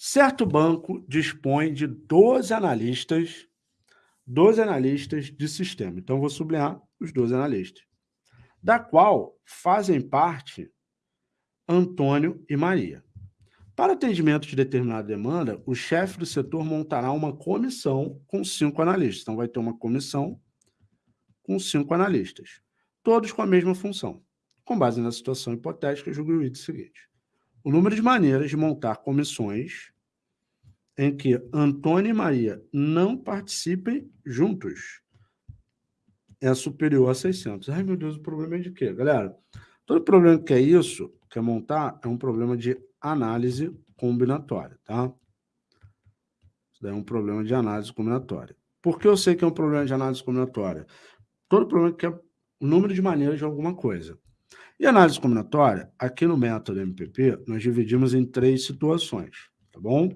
Certo banco dispõe de 12 analistas, 12 analistas de sistema. Então, vou sublinhar os 12 analistas, da qual fazem parte Antônio e Maria. Para atendimento de determinada demanda, o chefe do setor montará uma comissão com cinco analistas. Então, vai ter uma comissão com cinco analistas, todos com a mesma função. Com base na situação hipotética, julgue o item seguinte. O número de maneiras de montar comissões em que Antônio e Maria não participem juntos é superior a 600. Ai, meu Deus, o problema é de quê? Galera, todo problema que é isso, quer montar, é um problema de análise combinatória, tá? Isso daí é um problema de análise combinatória. Por que eu sei que é um problema de análise combinatória? Todo problema que é o número de maneiras de alguma coisa. E análise combinatória, aqui no método MPP, nós dividimos em três situações, tá bom?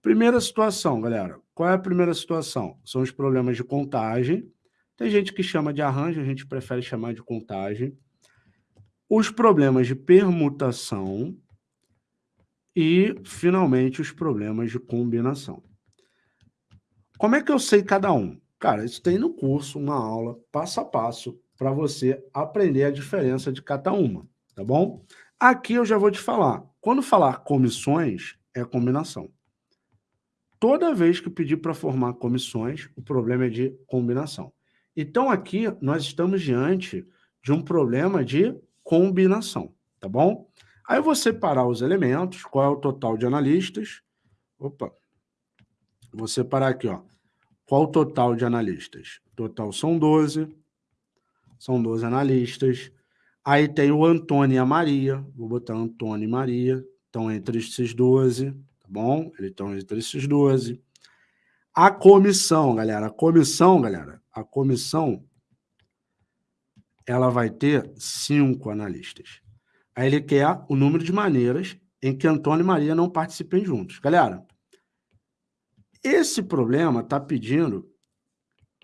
Primeira situação, galera. Qual é a primeira situação? São os problemas de contagem. Tem gente que chama de arranjo, a gente prefere chamar de contagem. Os problemas de permutação, e, finalmente, os problemas de combinação. Como é que eu sei cada um? Cara, isso tem no curso uma aula passo a passo para você aprender a diferença de cada uma, tá bom? Aqui eu já vou te falar. Quando falar comissões, é combinação. Toda vez que pedir para formar comissões, o problema é de combinação. Então, aqui, nós estamos diante de um problema de combinação, tá bom? Aí vou separar os elementos, qual é o total de analistas. Opa, vou separar aqui, ó. Qual o total de analistas? Total são 12, são 12 analistas. Aí tem o Antônio e a Maria, vou botar Antônio e Maria, estão entre esses 12, tá bom? Eles estão entre esses 12. A comissão, galera, a comissão, galera, a comissão, ela vai ter cinco analistas. Aí ele quer o número de maneiras em que Antônio e Maria não participem juntos. Galera, esse problema está pedindo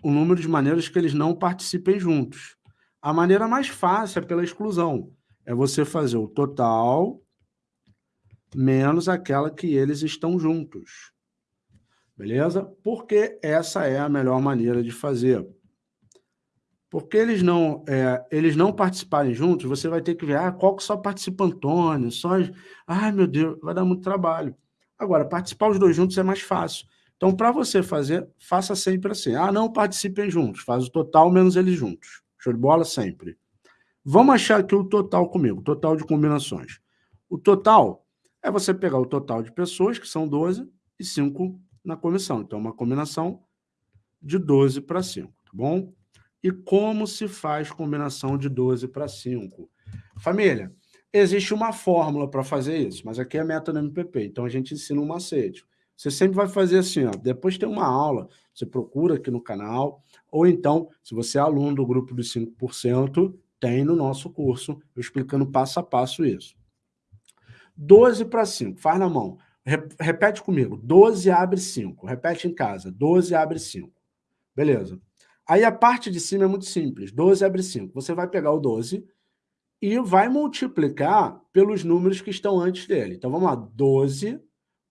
o número de maneiras que eles não participem juntos. A maneira mais fácil é pela exclusão. É você fazer o total menos aquela que eles estão juntos. Beleza? Porque essa é a melhor maneira de fazer. Porque eles não, é, eles não participarem juntos, você vai ter que ver, ah, qual que só participa Antônio, só... Ai, meu Deus, vai dar muito trabalho. Agora, participar os dois juntos é mais fácil. Então, para você fazer, faça sempre assim. Ah, não participem juntos, faz o total menos eles juntos. Show de bola? Sempre. Vamos achar aqui o total comigo, total de combinações. O total é você pegar o total de pessoas, que são 12, e 5 na comissão. Então, uma combinação de 12 para 5, tá bom? E como se faz combinação de 12 para 5? Família, existe uma fórmula para fazer isso, mas aqui é método MPP, então a gente ensina um macete. Você sempre vai fazer assim, ó, depois tem uma aula, você procura aqui no canal, ou então, se você é aluno do grupo dos 5%, tem no nosso curso, eu explicando passo a passo isso. 12 para 5, faz na mão. Repete comigo, 12 abre 5. Repete em casa, 12 abre 5. Beleza. Aí a parte de cima é muito simples, 12 abre 5. Você vai pegar o 12 e vai multiplicar pelos números que estão antes dele. Então, vamos lá, 12,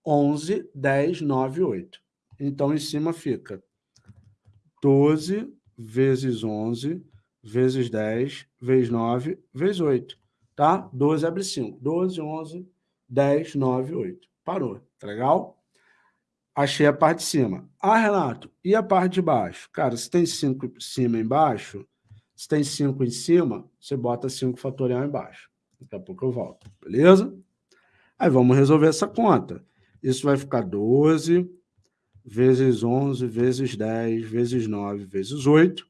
11, 10, 9, 8. Então, em cima fica 12 vezes 11, vezes 10, vezes 9, vezes 8. Tá? 12 abre 5. 12, 11, 10, 9, 8. Parou. Tá legal? Achei a parte de cima. Ah, Renato, e a parte de baixo? Cara, se tem 5 em cima e embaixo, se tem 5 em cima, você bota 5 fatorial embaixo. Daqui a pouco eu volto, beleza? Aí vamos resolver essa conta. Isso vai ficar 12 vezes 11 vezes 10 vezes 9 vezes 8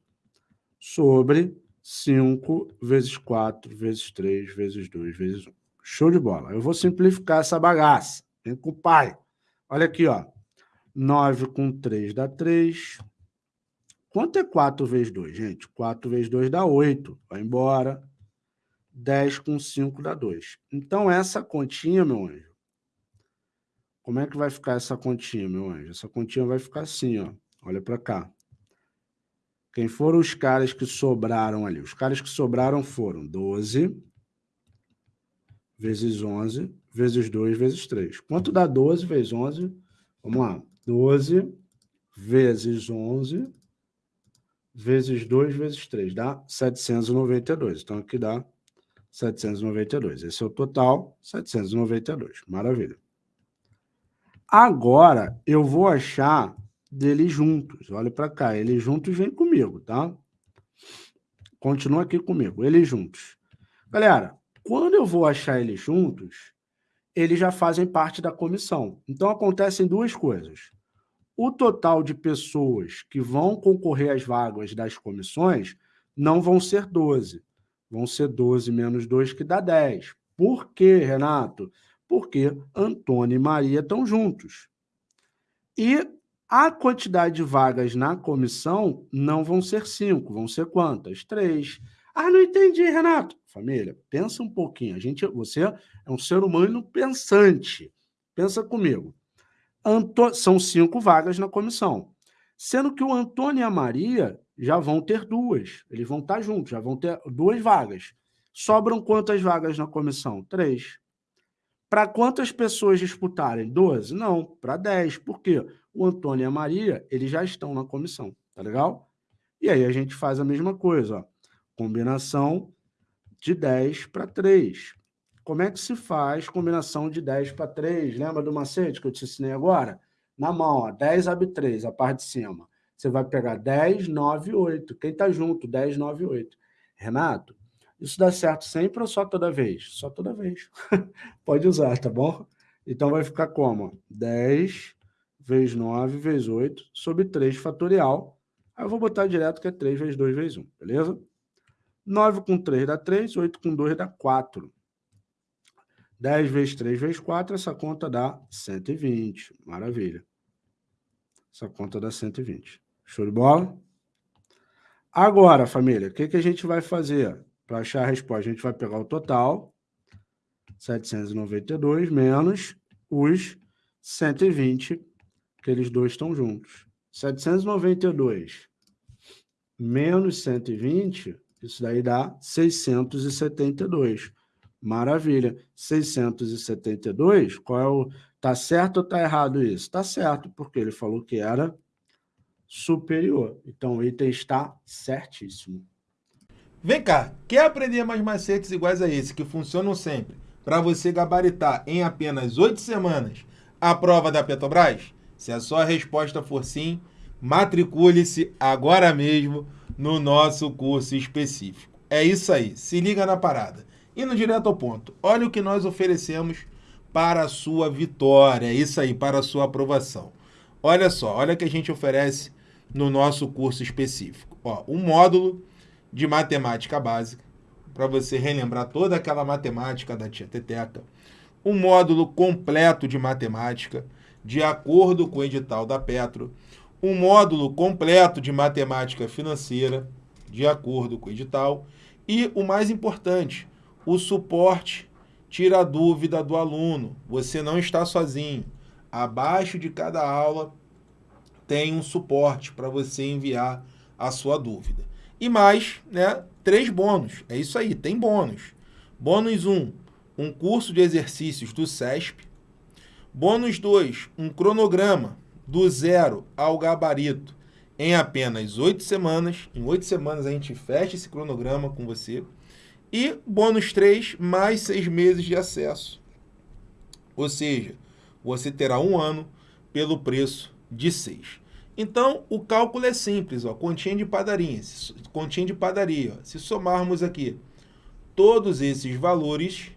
sobre 5 vezes 4 vezes 3 vezes 2 vezes 1. Show de bola. Eu vou simplificar essa bagaça. Vem com o pai. Olha aqui, ó. 9 com 3 dá 3. Quanto é 4 vezes 2, gente? 4 vezes 2 dá 8. Vai embora. 10 com 5 dá 2. Então, essa continha, meu anjo, como é que vai ficar essa continha, meu anjo? Essa continha vai ficar assim, ó. Olha para cá. Quem foram os caras que sobraram ali? Os caras que sobraram foram 12 vezes 11 vezes 2 vezes 3. Quanto dá 12 vezes 11? Vamos lá. 12 vezes 11 vezes 2 vezes 3, dá 792. Então, aqui dá 792. Esse é o total, 792. Maravilha. Agora, eu vou achar deles juntos. Olha para cá, eles juntos vem comigo, tá? Continua aqui comigo, eles juntos. Galera, quando eu vou achar eles juntos, eles já fazem parte da comissão. Então, acontecem duas coisas. O total de pessoas que vão concorrer às vagas das comissões não vão ser 12. Vão ser 12 menos 2, que dá 10. Por quê, Renato? Porque Antônio e Maria estão juntos. E a quantidade de vagas na comissão não vão ser 5, vão ser quantas? 3. Ah, não entendi, Renato. Família, pensa um pouquinho. A gente, você é um ser humano pensante. Pensa comigo. Anto... São cinco vagas na comissão. Sendo que o Antônio e a Maria já vão ter duas. Eles vão estar juntos, já vão ter duas vagas. Sobram quantas vagas na comissão? Três. Para quantas pessoas disputarem? Doze? Não, para dez. Por quê? O Antônio e a Maria, eles já estão na comissão, tá legal? E aí a gente faz a mesma coisa, ó. Combinação de 10 para 3. Como é que se faz combinação de 10 para 3? Lembra do macete que eu te ensinei agora? Na mão, ó, 10 abre 3, a parte de cima. Você vai pegar 10, 9, 8. Quem está junto? 10, 9, 8. Renato, isso dá certo sempre ou só toda vez? Só toda vez. Pode usar, tá bom? Então vai ficar como? 10 vezes 9 vezes 8 sobre 3 fatorial. Aí eu vou botar direto que é 3 vezes 2 vezes 1, beleza? 9 com 3 dá 3, 8 com 2 dá 4. 10 vezes 3 vezes 4, essa conta dá 120. Maravilha. Essa conta dá 120. Show de bola? Agora, família, o que, que a gente vai fazer para achar a resposta? A gente vai pegar o total, 792, menos os 120, que eles dois estão juntos. 792 menos 120, isso daí dá 672. Maravilha. 672, qual é o... Tá certo ou tá errado isso? Tá certo, porque ele falou que era superior. Então, o item está certíssimo. Vem cá, quer aprender mais macetes iguais a esse, que funcionam sempre, para você gabaritar em apenas oito semanas a prova da Petrobras? Se a sua resposta for sim, matricule-se agora mesmo no nosso curso específico. É isso aí, se liga na parada. Indo direto ao ponto, olha o que nós oferecemos para a sua vitória, é isso aí, para a sua aprovação. Olha só, olha o que a gente oferece no nosso curso específico. Ó, um módulo de matemática básica, para você relembrar toda aquela matemática da tia Teteca. Um módulo completo de matemática, de acordo com o edital da Petro. Um módulo completo de matemática financeira, de acordo com o edital. E o mais importante, o suporte tira a dúvida do aluno. Você não está sozinho. Abaixo de cada aula tem um suporte para você enviar a sua dúvida. E mais, né, três bônus. É isso aí, tem bônus. Bônus 1, um, um curso de exercícios do SESP. Bônus 2, um cronograma do zero ao gabarito em apenas oito semanas. Em oito semanas a gente fecha esse cronograma com você. E bônus 3, mais seis meses de acesso. Ou seja, você terá um ano pelo preço de 6. Então, o cálculo é simples, ó, continha de padaria. Continha de padaria. Ó. Se somarmos aqui todos esses valores,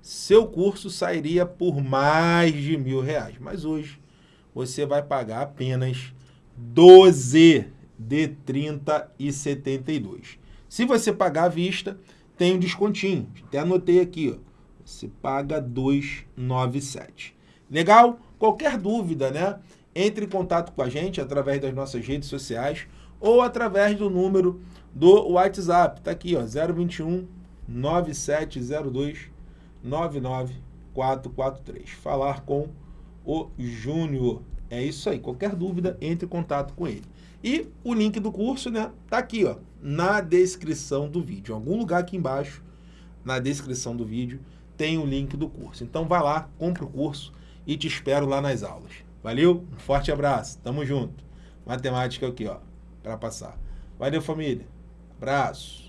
seu curso sairia por mais de mil reais. Mas hoje você vai pagar apenas 12 de 30 e 72. Se você pagar à vista, tem um descontinho. Até anotei aqui, ó. Você paga 297. Legal? Qualquer dúvida, né? Entre em contato com a gente através das nossas redes sociais ou através do número do WhatsApp. Tá aqui, ó, 021 9702 99443. Falar com o Júnior. É isso aí. Qualquer dúvida, entre em contato com ele. E o link do curso, né, tá aqui, ó, na descrição do vídeo. Em algum lugar aqui embaixo, na descrição do vídeo, tem o link do curso. Então vai lá, compra o curso e te espero lá nas aulas. Valeu? Um forte abraço. Tamo junto. Matemática aqui, ó, para passar. Valeu, família. Abraço.